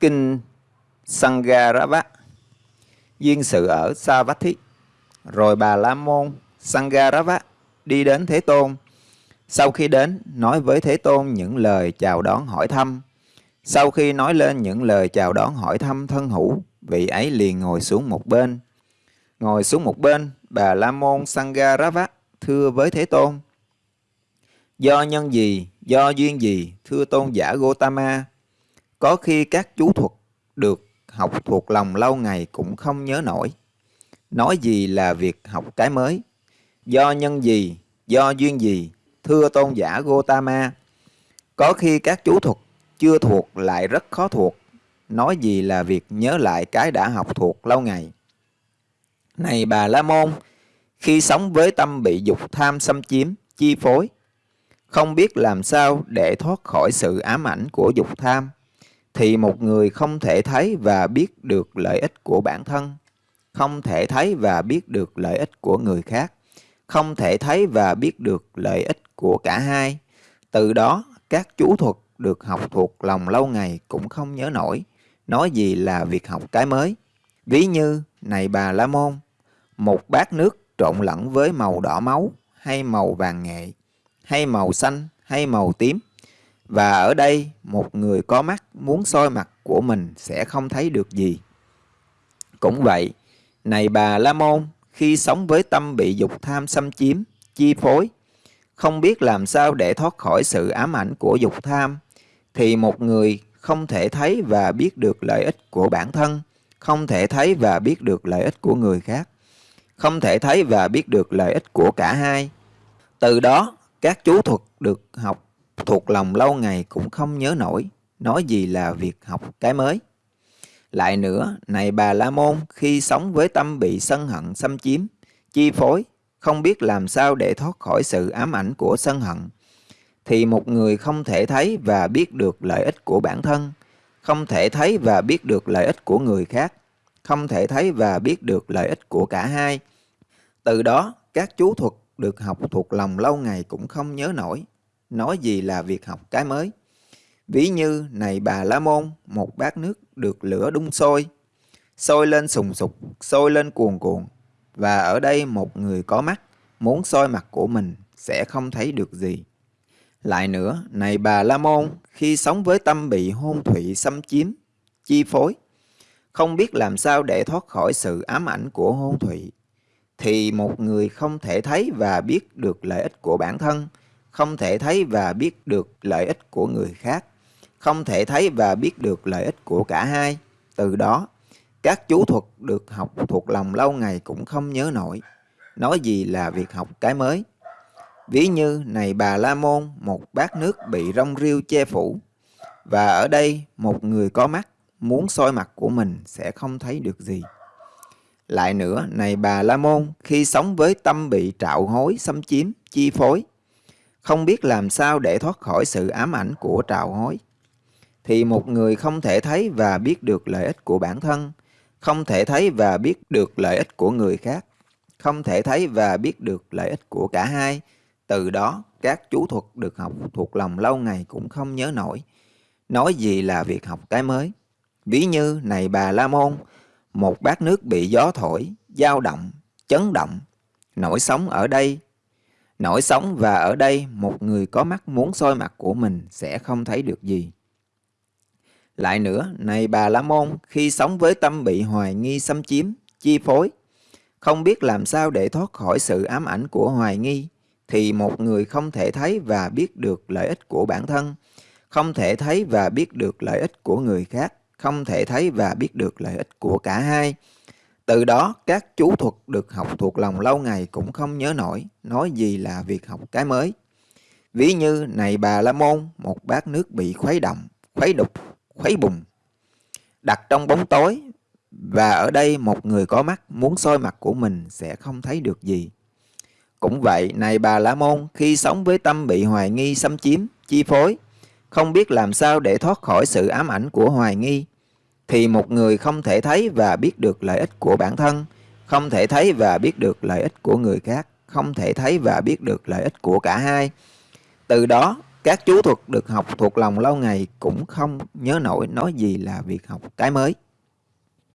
Kinh Sangarava Duyên sự ở Savatthi Rồi bà La Môn Sangarava đi đến Thế Tôn. Sau khi đến, nói với Thế Tôn những lời chào đón hỏi thăm. Sau khi nói lên những lời chào đón hỏi thăm thân hữu, vị ấy liền ngồi xuống một bên. Ngồi xuống một bên, bà La Môn Sangarava thưa với Thế Tôn. Do nhân gì, do duyên gì, thưa tôn giả Gotama, có khi các chú thuật được học thuộc lòng lâu ngày cũng không nhớ nổi. Nói gì là việc học cái mới? Do nhân gì, do duyên gì, thưa tôn giả Gotama, có khi các chú thuật chưa thuộc lại rất khó thuộc. Nói gì là việc nhớ lại cái đã học thuộc lâu ngày. Này bà La Môn, khi sống với tâm bị dục tham xâm chiếm, chi phối, không biết làm sao để thoát khỏi sự ám ảnh của dục tham, thì một người không thể thấy và biết được lợi ích của bản thân, không thể thấy và biết được lợi ích của người khác, không thể thấy và biết được lợi ích của cả hai. Từ đó, các chú thuật được học thuộc lòng lâu ngày cũng không nhớ nổi, nói gì là việc học cái mới. Ví như, này bà La Môn, một bát nước trộn lẫn với màu đỏ máu hay màu vàng nghệ, hay màu xanh hay màu tím. Và ở đây, một người có mắt muốn soi mặt của mình sẽ không thấy được gì. Cũng vậy, này bà La Môn, khi sống với tâm bị dục tham xâm chiếm, chi phối, không biết làm sao để thoát khỏi sự ám ảnh của dục tham, thì một người không thể thấy và biết được lợi ích của bản thân, không thể thấy và biết được lợi ích của người khác, không thể thấy và biết được lợi ích của cả hai. Từ đó, các chú thuật được học thuộc lòng lâu ngày cũng không nhớ nổi, nói gì là việc học cái mới. Lại nữa, này bà La Môn, khi sống với tâm bị sân hận xâm chiếm, chi phối, không biết làm sao để thoát khỏi sự ám ảnh của sân hận, thì một người không thể thấy và biết được lợi ích của bản thân, không thể thấy và biết được lợi ích của người khác, không thể thấy và biết được lợi ích của cả hai. Từ đó, các chú thuật được học thuộc lòng lâu ngày cũng không nhớ nổi, nói gì là việc học cái mới. Ví như, này bà La Môn, một bát nước được lửa đun sôi, sôi lên sùng sục, sôi lên cuồn cuộn, và ở đây một người có mắt, muốn soi mặt của mình sẽ không thấy được gì. Lại nữa, này bà La Môn, khi sống với tâm bị hôn thủy xâm chiếm, chi phối, không biết làm sao để thoát khỏi sự ám ảnh của hôn thủy, thì một người không thể thấy và biết được lợi ích của bản thân, không thể thấy và biết được lợi ích của người khác, không thể thấy và biết được lợi ích của cả hai. Từ đó, các chú thuật được học thuộc lòng lâu ngày cũng không nhớ nổi, nói gì là việc học cái mới. Ví như này bà La Môn, một bát nước bị rong rêu che phủ, và ở đây một người có mắt muốn soi mặt của mình sẽ không thấy được gì. Lại nữa, này bà La Môn, khi sống với tâm bị trạo hối, xâm chiếm, chi phối, không biết làm sao để thoát khỏi sự ám ảnh của trào hối, thì một người không thể thấy và biết được lợi ích của bản thân, không thể thấy và biết được lợi ích của người khác, không thể thấy và biết được lợi ích của cả hai. Từ đó, các chú thuật được học thuộc lòng lâu ngày cũng không nhớ nổi. Nói gì là việc học cái mới. Ví như, này bà La Môn, một bát nước bị gió thổi, dao động, chấn động, nổi sóng ở đây. Nổi sóng và ở đây một người có mắt muốn soi mặt của mình sẽ không thấy được gì. Lại nữa, này bà La Môn, khi sống với tâm bị hoài nghi xâm chiếm, chi phối, không biết làm sao để thoát khỏi sự ám ảnh của hoài nghi, thì một người không thể thấy và biết được lợi ích của bản thân, không thể thấy và biết được lợi ích của người khác, không thể thấy và biết được lợi ích của cả hai. Từ đó, các chú thuật được học thuộc lòng lâu ngày cũng không nhớ nổi, nói gì là việc học cái mới. Ví như, này bà La Môn, một bát nước bị khuấy động, khuấy đục, khuấy bùng, đặt trong bóng tối, và ở đây một người có mắt muốn soi mặt của mình sẽ không thấy được gì. Cũng vậy, này bà La Môn, khi sống với tâm bị hoài nghi xâm chiếm, chi phối, không biết làm sao để thoát khỏi sự ám ảnh của hoài nghi, thì một người không thể thấy và biết được lợi ích của bản thân, không thể thấy và biết được lợi ích của người khác, không thể thấy và biết được lợi ích của cả hai. Từ đó, Các chú thuật được học thuộc lòng lâu ngày cũng không nhớ nổi nói gì là việc học cái mới.